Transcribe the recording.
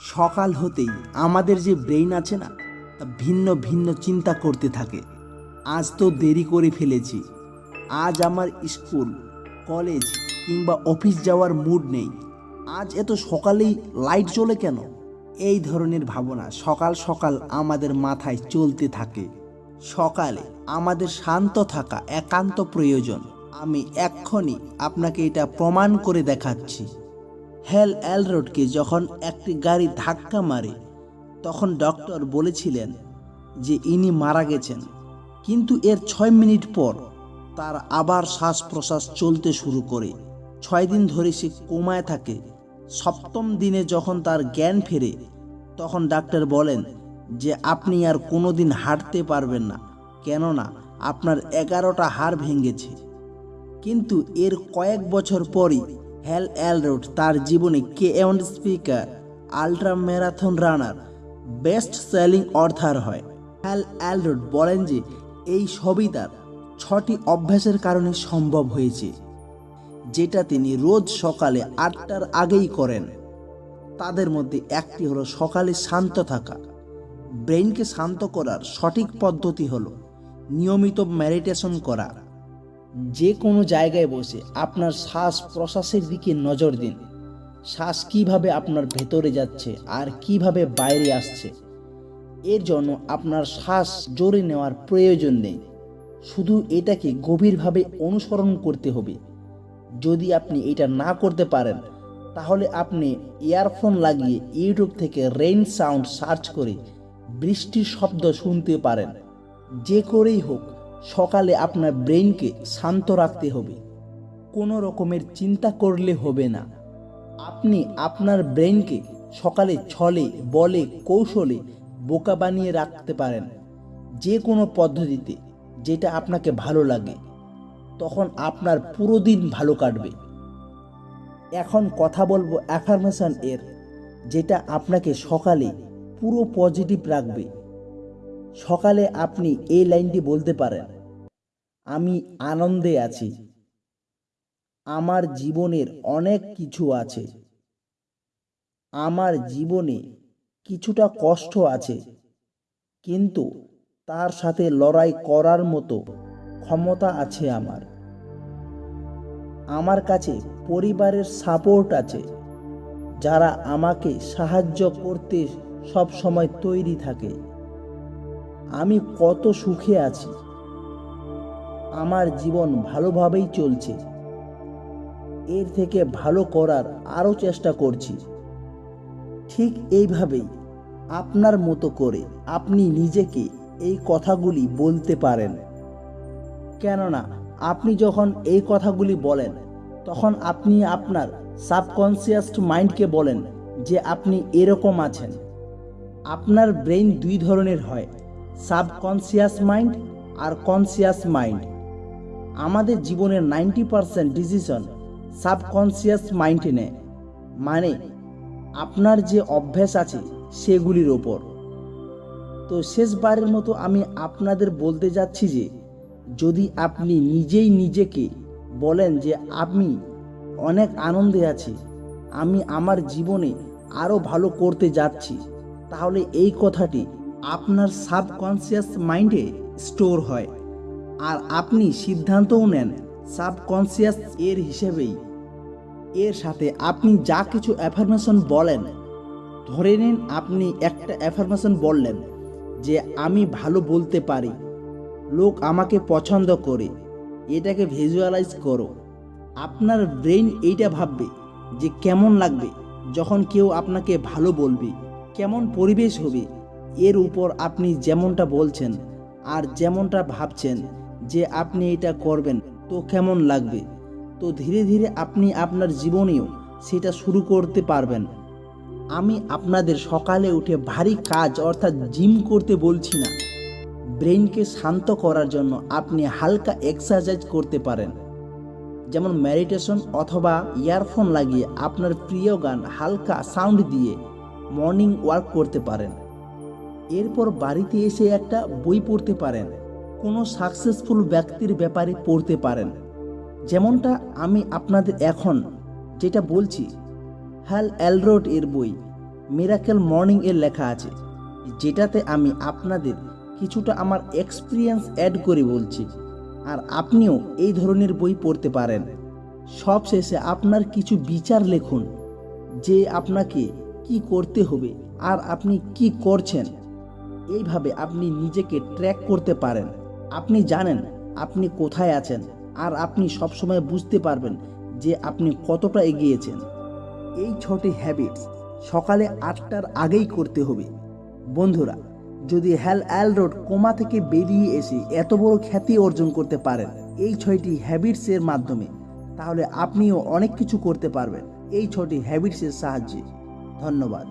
সকাল হতেই আমাদের যে ব্রেইন আছে না, তা ভিন্ন ভিন্ন চিন্তা করতে থাকে। আজ তো দেরি করে ফেলেছি। আজ আমার স্কুল, কলেজ কিংবা অফিস যাওয়ার মুড নেই। আজ এত সকালেই লাইট জ্বলে কেন? এই ধরনের ভাবনা সকাল সকাল আমাদের মাথায় চলতে থাকে। সকালে আমাদের শান্ত থাকা একান্ত প্রয়োজন। আমি এক্ষুনি আপনাকে এটা প্রমাণ করে দেখাচ্ছি। হেল এল রোডকে যখন একটি গাড়ি ধাক্কা মারে, তখন ডক্টর বলেছিলেন যে ইনি মারা গেছেন। কিন্তু এর ছয় মিনিট পর তার আবার শ্বাস প্রশ্বাস চলতে শুরু করে। ছয় দিন ধরে সে কোমায় থাকে। সপ্তম দিনে যখন তার জ্ঞান ফেরে, তখন ডাক্তার বলেন যে আপনি আর কোনোদিন হাঁটতে পারবেন না, কেননা আপনার এগারোটা হাড় ভেঙেছে। কিন্তু এর কয়েক বছর পরই হেল এলরোড তার জীবনে কে এমন speaker, ultra marathon runner, best selling author হয়। হেল এলরোড বলেন যে, এই সবই তার ছটি অভ্যাসের কারণে সম্ভব হয়েছে, যেটা তিনি রোজ সকালে আটটার আগেই করেন। তাদের মধ্যে একটি হলো সকালে শান্ত থাকা। ব্রেইনকে শান্ত করার সঠিক পদ্ধতি হলো নিয়মিত মেডিটেশন করা। যে কোনো জায়গায় বসে আপনার শ্বাস প্রশ্বাসের দিকে নজর দিন। শ্বাস কীভাবে আপনার ভেতরে যাচ্ছে আর কীভাবে বাইরে আসছে। এর জন্য আপনার শ্বাস জোরে নেওয়ার প্রয়োজন নেই। শুধু এটাকে গভীরভাবে অনুসরণ করতে হবে। যদি আপনি এটা না করতে পারেন, তাহলে আপনি ইয়ারফোন লাগিয়ে ইউটিউব থেকে রেইন সাউন্ড সার্চ করে বৃষ্টির শব্দ শুনতে পারেন। যে করেই হোক সকালে আপনার ব্রেইনকে শান্ত রাখতে হবে। কোনো রকমের চিন্তা করলে হবে না। আপনি আপনার ব্রেইনকে সকালে ছলে, বলে, কৌশলে বোকা বানিয়ে রাখতে পারেন। যে কোনো পদ্ধতিতে যেটা আপনাকে ভালো লাগে। তখন আপনার পুরো দিন ভালো কাটবে। এখন কথা বলব অ্যাফার্মেশন এর, যেটা আপনাকে সকালে পুরো পজিটিভ রাখবে। সকালে আপনি এই লাইনটি বলতে পারেন, আমি আনন্দে আছি। আমার জীবনের অনেক কিছু আছে। আমার জীবনে কিছুটা কষ্ট আছে, কিন্তু তার সাথে লড়াই করার মতো ক্ষমতা আছে আমার। আমার কাছে পরিবারের সাপোর্ট আছে, যারা আমাকে সাহায্য করতে সব সময় তৈরি থাকে। আমি কত সুখে আছি। আমার জীবন ভালোভাবেই চলছে। এর থেকে ভালো করার আরও চেষ্টা করছি। ঠিক এইভাবেই আপনার মতো করে আপনি নিজেকে এই কথাগুলি বলতে পারেন। কেননা আপনি যখন এই কথাগুলি বলেন, তখন আপনি আপনার সাবকনসিয়াস মাইন্ডকে বলেন যে আপনি এরকম আছেন। আপনার ব্রেইন দুই ধরনের হয়। সাবকনসিয়াস মাইন্ড আর কনসিয়াস মাইন্ড। আমাদের জীবনের নাইনটি পারসেন্ট ডিসিশন সাবকনসিয়াস মাইন্ডে নেয়। মানে আপনার যে অভ্যাস আছে সেগুলির ওপর। তো শেষবারের মতো আমি আপনাদের বলতে যাচ্ছি যে, যদি আপনি নিজেই নিজেকে বলেন যে আমি অনেক আনন্দে আছি, আমি আমার জীবনে আরও ভালো করতে যাচ্ছি, তাহলে এই কথাটি আপনার সাবকনসিয়াস মাইন্ডে স্টোর হয়। আর আপনি সিদ্ধান্তও নেন সাবকনসিয়াস এর হিসেবেই। এর সাথে আপনি যা কিছু অ্যাফার্মেশন বলেন, ধরে নিন আপনি একটা অ্যাফার্মেশন বললেন যে, আমি ভালো বলতে পারি। লোক আমাকে পছন্দ করে। এটাকে ভিজুয়ালাইজ করো। আপনার ব্রেন এইটা ভাববে যে, কেমন লাগবে যখন কেউ আপনাকে ভালো বলবে? কেমন পরিবেশ হবে? এর উপর আপনি যেমনটা বলছেন আর যেমনটা ভাবছেন যে আপনি এটা করবেন, তো কেমন লাগবে? তো ধীরে ধীরে আপনি আপনার জীবনেও সেটা শুরু করতে পারবেন। আমি আপনাদের সকালে উঠে ভারী কাজ অর্থাৎ জিম করতে বলছি না। ব্রেইনকে শান্ত করার জন্য আপনি হালকা এক্সারসাইজ করতে পারেন। যেমন মেডিটেশন অথবা ইয়ারফোন লাগিয়ে আপনার প্রিয় গান হালকা সাউন্ড দিয়ে মর্নিং ওয়াক করতে পারেন। এরপর বাড়িতে এসে একটা বই পড়তে পারেন। কোনো সাকসেসফুল ব্যক্তির ব্যাপারে পড়তে পারেন। যেমনটা আমি আপনাদের এখন যেটা বলছি হ্যাল অ্যালরোড এর বই, মিরাকেল মর্নিং এর লেখা আছে, যেটাতে আমি আপনাদের কিছুটা আমার এক্সপিরিয়েন্স অ্যাড করে বলছি। আর আপনিও এই ধরনের বই পড়তে পারেন। সব শেষে আপনার কিছু বিচার লিখুন, যে আপনাকে কি করতে হবে, আর আপনি কি করছেন। এইভাবে আপনি নিজেকে ট্র্যাক করতে পারেন। আপনি জানেন আপনি কোথায় আছেন আর আপনি সবসময় বুঝতে পারবেন যে আপনি কতটা এগিয়েছেন। এই ছটি হ্যাবিটস সকালে আটটার আগেই করতে হবে। বন্ধুরা, যদি হ্যাল অ্যাল রোড কোমা থেকে বেরিয়ে এসে এত বড় খ্যাতি অর্জন করতে পারেন এই ছয়টি হ্যাবিটসের মাধ্যমে, তাহলে আপনিও অনেক কিছু করতে পারবেন এই ছটি হ্যাবিটসের সাহায্যে। ধন্যবাদ।